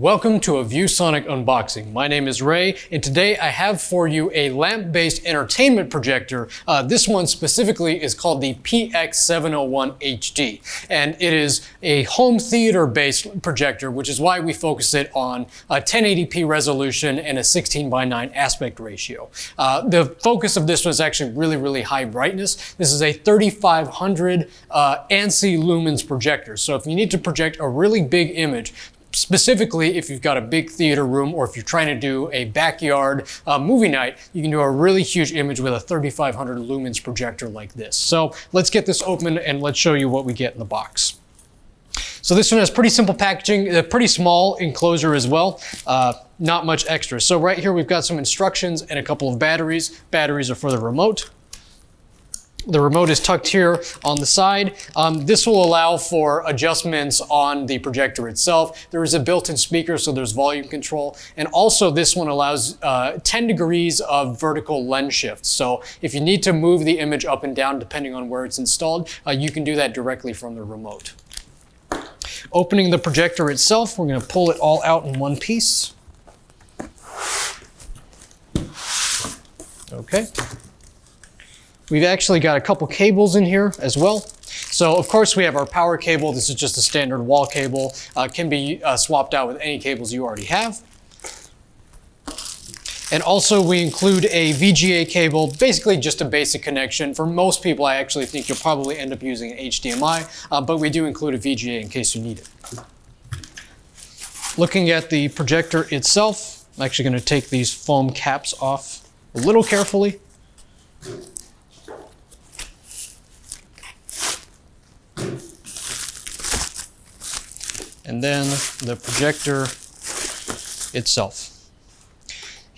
Welcome to a ViewSonic unboxing. My name is Ray, and today I have for you a lamp-based entertainment projector. Uh, this one specifically is called the PX701HD, and it is a home theater-based projector, which is why we focus it on a 1080p resolution and a 16 by 9 aspect ratio. Uh, the focus of this one is actually really, really high brightness. This is a 3500 uh, ANSI lumens projector, so if you need to project a really big image, specifically if you've got a big theater room or if you're trying to do a backyard uh, movie night, you can do a really huge image with a 3500 lumens projector like this. So let's get this open and let's show you what we get in the box. So this one has pretty simple packaging, a pretty small enclosure as well, uh, not much extra. So right here we've got some instructions and a couple of batteries. Batteries are for the remote. The remote is tucked here on the side. Um, this will allow for adjustments on the projector itself. There is a built-in speaker, so there's volume control. And also this one allows uh, 10 degrees of vertical lens shift. So if you need to move the image up and down, depending on where it's installed, uh, you can do that directly from the remote. Opening the projector itself, we're gonna pull it all out in one piece. Okay. We've actually got a couple cables in here as well. So of course we have our power cable. This is just a standard wall cable. Uh, can be uh, swapped out with any cables you already have. And also we include a VGA cable, basically just a basic connection. For most people, I actually think you'll probably end up using an HDMI, uh, but we do include a VGA in case you need it. Looking at the projector itself, I'm actually gonna take these foam caps off a little carefully. And then the projector itself.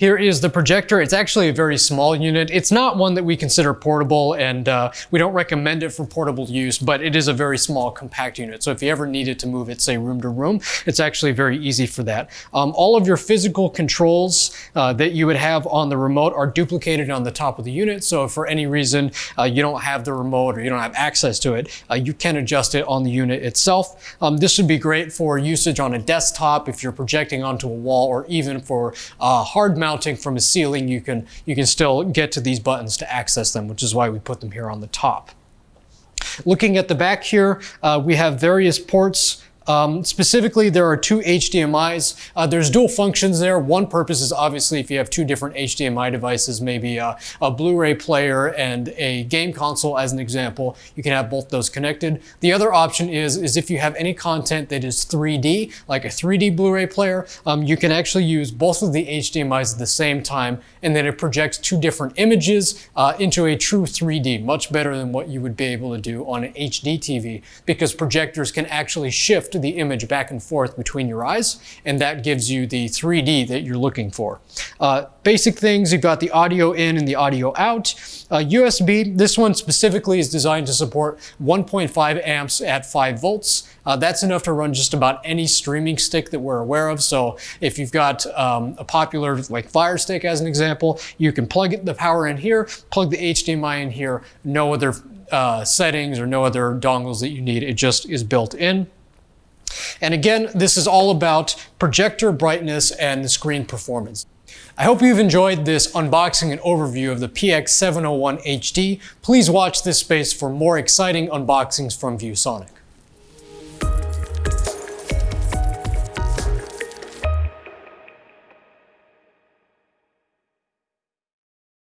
Here is the projector. It's actually a very small unit. It's not one that we consider portable and uh, we don't recommend it for portable use, but it is a very small compact unit. So if you ever needed to move it, say room to room, it's actually very easy for that. Um, all of your physical controls uh, that you would have on the remote are duplicated on the top of the unit. So if for any reason uh, you don't have the remote or you don't have access to it, uh, you can adjust it on the unit itself. Um, this would be great for usage on a desktop if you're projecting onto a wall or even for uh, hard mount mounting from a ceiling, you can, you can still get to these buttons to access them, which is why we put them here on the top. Looking at the back here, uh, we have various ports um, specifically, there are two HDMIs. Uh, there's dual functions there. One purpose is obviously if you have two different HDMI devices, maybe a, a Blu-ray player and a game console as an example, you can have both those connected. The other option is, is if you have any content that is 3D, like a 3D Blu-ray player, um, you can actually use both of the HDMIs at the same time, and then it projects two different images uh, into a true 3D, much better than what you would be able to do on an HD TV, because projectors can actually shift shift the image back and forth between your eyes, and that gives you the 3D that you're looking for. Uh, basic things, you've got the audio in and the audio out. Uh, USB, this one specifically is designed to support 1.5 amps at 5 volts. Uh, that's enough to run just about any streaming stick that we're aware of. So if you've got um, a popular like Fire Stick as an example, you can plug the power in here, plug the HDMI in here, no other uh, settings or no other dongles that you need. It just is built in. And again, this is all about projector brightness and the screen performance. I hope you've enjoyed this unboxing and overview of the PX701HD. Please watch this space for more exciting unboxings from ViewSonic.